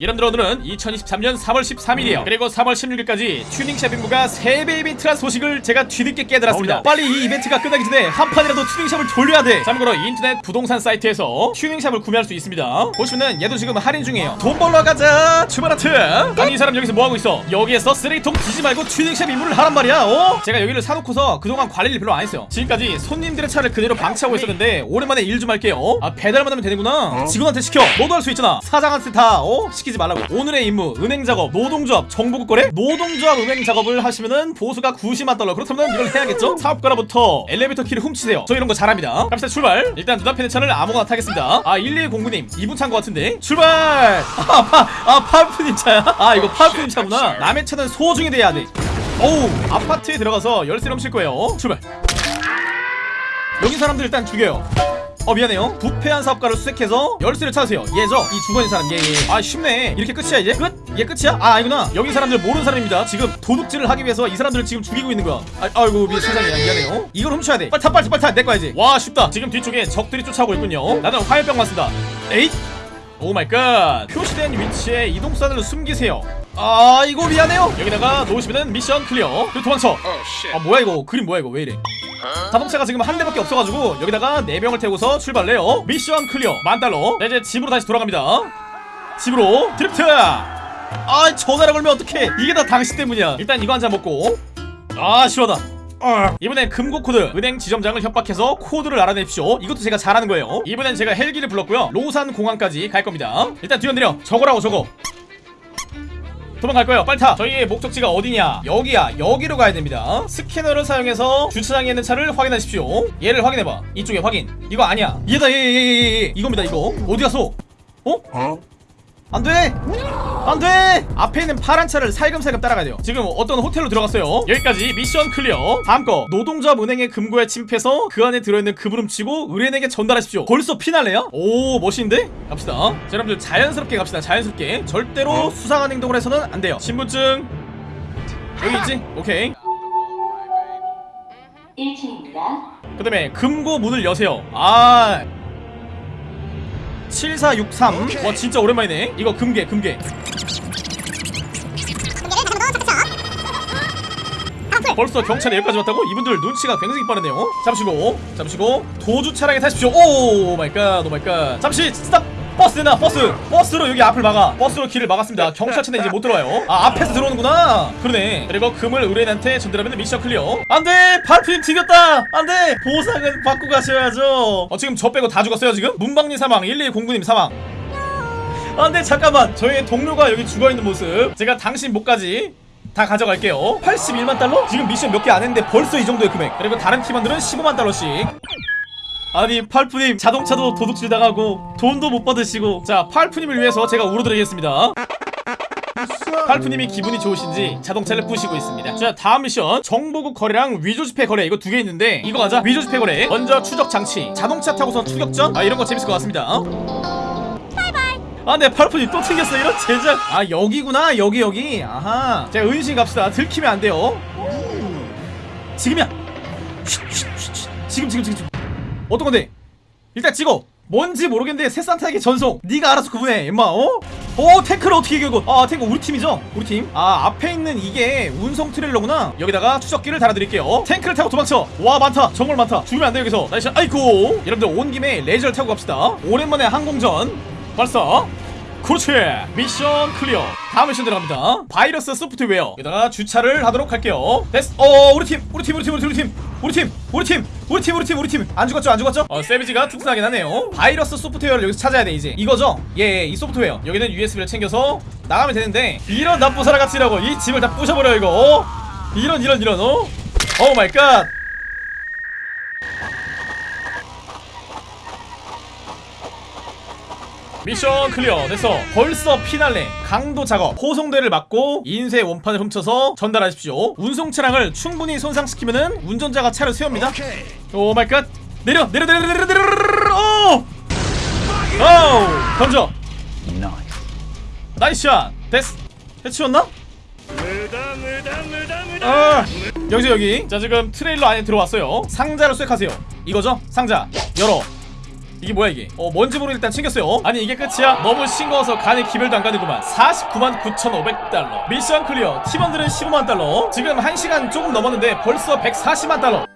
여러분들 오늘은 2023년 3월 13일이에요. 그리고 3월 16일까지 튜닝샵 임무가 3배 이벤트란 소식을 제가 뒤늦게 깨달았습니다. 빨리 이 이벤트가 끝나기 전에 한 판이라도 튜닝샵을 돌려야 돼. 참고로 인터넷 부동산 사이트에서 튜닝샵을 구매할 수 있습니다. 보시면은 얘도 지금 할인 중이에요. 돈 벌러 가자 출발하트. 아니 이 사람 여기서 뭐하고 있어? 여기에서 쓰레기통 뒤지 말고 튜닝샵 입문을 하란 말이야 어? 제가 여기를 사놓고서 그동안 관리를 별로 안 했어요. 지금까지 손님들의 차를 그대로 방치하고 있었는데 오랜만에 일 좀 할게요. 아 배달만 하면 되는구나. 직원한테 시켜. 너도 할 수 있잖아. 사장한테 다 어? 시 키지 말라고. 오늘의 임무 은행 작업 노동조합 정보국 거래? 노동조합 은행 작업을 하시면은 보수가 90만 달러. 그렇다면 이걸 해야겠죠? 사업가로부터 엘리베이터 키를 훔치세요. 저 이런 거 잘합니다. 갑시다 출발. 일단 눈앞에 있는 차를 아무거나 타겠습니다. 아 1209님 이분 차인 것 같은데? 출발! 아, 파, 아 파프님 차야? 아 이거 파프님 차구나. 남의 차는 소중히 돼야 돼. 어우 아파트에 들어가서 열쇠 넘칠 거예요. 출발. 여기 사람들 일단 죽여요 어 미안해요. 부패한 사업가를 수색해서 열쇠를 찾으세요. 얘죠? 이 죽어있는 사람 얘아 쉽네. 이렇게 끝이야 이제? 끝? 얘 끝이야? 아 아니구나. 여기 사람들 모르는 사람입니다. 지금 도둑질을 하기 위해서 이 사람들을 지금 죽이고 있는 거야. 아, 아이고 미 세상에. 미안해요. 이걸 훔쳐야 돼. 빨리 타 빨리 빨리 타내 거야 이제. 와 쉽다. 지금 뒤쪽에 적들이 쫓아오고 있군요. 나는 화염병 왔습니다. 에잇! Oh my god. 표시된 위치에 이동수단을 숨기세요. 아 이거 미안해요. 여기다가 놓으시면은 mission clear. 그리고 도망쳐. 아 뭐야 이거? 그림 뭐야 이거? 왜 이래 자동차가 지금 한 대밖에 없어가지고 여기다가 네명을 태우고서 출발해요. mission clear. 만달러. 네, 이제 집으로 다시 돌아갑니다. 집으로 드리프트. 아 전화를 걸면 어떡해. 이게 다 당신 때문이야. 일단 이거 한 잔 먹고. 아 시원하다. 아, 이번엔 금고 코드. 은행 지점장을 협박해서 코드를 알아내십시오. 이것도 제가 잘하는 거예요. 이번엔 제가 헬기를 불렀고요. 로산 공항까지 갈 겁니다. 일단 뛰어내려. 저거라고 저거 도망갈 거예요. 빨리 타. 저희의 목적지가 어디냐? 여기야. 여기로 가야 됩니다. 스캐너를 사용해서 주차장에 있는 차를 확인하십시오. 얘를 확인해봐. 이쪽에 확인. 이거 아니야. 얘다. 얘 얘 얘 얘 이겁니다 이거. 어디 갔어? 어? 안돼! 안돼! 앞에 있는 파란 차를 살금살금 따라가야 돼요. 지금 어떤 호텔로 들어갔어요? 여기까지 mission clear. 다음 거. 노동조합 은행의 금고에 침입해서 그 안에 들어있는 금을 훔치고 의뢰인에게 전달하십시오. 벌써 피날레야? 오 멋있는데? 갑시다. 자 여러분들 자연스럽게 갑시다. 자연스럽게. 절대로 수상한 행동을 해서는 안 돼요. 신분증. 여기 있지? 오케이. 1층입니다. 그 다음에 금고 문을 여세요. 아 7463. 와 진짜 오랜만이네. 이거 금괴 금괴. 벌써 경찰이 여기까지 왔다고? 이분들 눈치가 굉장히 빠르네요. 잠시고 잠시고 도주 차량에 타십시오. Oh my god oh my god. 잠시 stop 버스 되나 버스 버스로 여기 앞을 막아. 버스로 길을 막았습니다. 경찰차는 이제 못 들어와요. 아 앞에서 들어오는구나. 그러네. 그리고 금을 의뢰인한테 전달하면 mission clear. 안돼! 팔푼님 튕겼다! 안돼! 보상은 받고 가셔야죠. 어 지금 저 빼고 다 죽었어요 지금? 문방님 사망 1209님 사망. 안돼 잠깐만. 저희 동료가 여기 죽어있는 모습. 제가 당신 목까지 다 가져갈게요. 81만 달러? 지금 미션 몇 개 안 했는데 벌써 이 정도의 금액. 그리고 다른 팀원들은 15만 달러씩 아니 팔프님 자동차도 도둑질 당하고 돈도 못 받으시고 자 팔프님을 위해서 제가 울어드리겠습니다 팔프님이 기분이 좋으신지 자동차를 부시고 있습니다 자 다음 미션 정보국 거래랑 위조지폐 거래 이거 두 개 있는데 이거 가자 위조지폐 거래 먼저 추적 장치 자동차 타고선 추격전 아 이런 거 재밌을 것 같습니다 아, 네, 팔푼이 또 튕겼어. 이런 젠장. 아, 여기구나. 여기, 여기. 아하. 자, 은신 갑시다. 들키면 안 돼요. 지금이야. 쉿, 쉿, 쉿, 쉿. 지금, 지금, 지금, 지금. 어떤 건데? 일단 찍어. 뭔지 모르겠는데 새산타에게 전송. 네가 알아서 구분해. 임마, 어? 오, 탱크를 어떻게 결국? 아, 탱크 우리 팀이죠? 우리 팀. 아, 앞에 있는 이게 운송 트레일러구나. 여기다가 추적기를 달아드릴게요. 탱크를 타고 도망쳐. 와, 많다. 정말 많다. 죽으면 안 돼, 여기서. Nice. 아이고. 여러분들 온 김에 레이저를 타고 갑시다. 오랜만에 항공전. 발사 그렇지 mission clear 다음 미션 들어갑니다 바이러스 소프트웨어 여기다가 주차를 하도록 할게요 됐어 어 우리 팀 우리 팀 우리 팀 우리 팀 우리 팀 우리 팀 우리 팀 우리 팀 우리 팀 우리 팀. 안 죽었죠 안 죽었죠? 어 세비지가 튼튼하긴 하네요. 바이러스 소프트웨어를 여기서 찾아야 돼 이제. 이거죠? 예이 소프트웨어. 여기는 USB를 챙겨서 나가면 되는데 이런 나쁜 사람 같이라고 이 집을 다 부셔버려 이거. 어? 이런 이런 이런 어? Oh my god Mission clear 됐어 벌써 피날레 강도 작업 호송대를 막고 인쇄 원판을 훔쳐서 전달하십시오. 운송 차량을 충분히 손상시키면은 운전자가 차를 세웁니다. Oh my god. 내려 내려 내려 내려 내려 내려 오! 오! 던져. Nice. Shot. 됐어 해치웠나? 아, 여기서 여기. 자 지금 트레일러 안에 들어왔어요. 상자를 수색하세요. 이거죠? 상자. 열어 이게 뭐야 이게? 어 뭔지 모르 일단 챙겼어요. 어? 아니 이게 끝이야? 너무 싱거워서 간에 기별도 안 가는구만. 49만 9,500달러. 미션 클리어. 팀원들은 15만 달러. 지금 1시간 조금 넘었는데 벌써 140만 달러